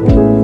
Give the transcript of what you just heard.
嗯。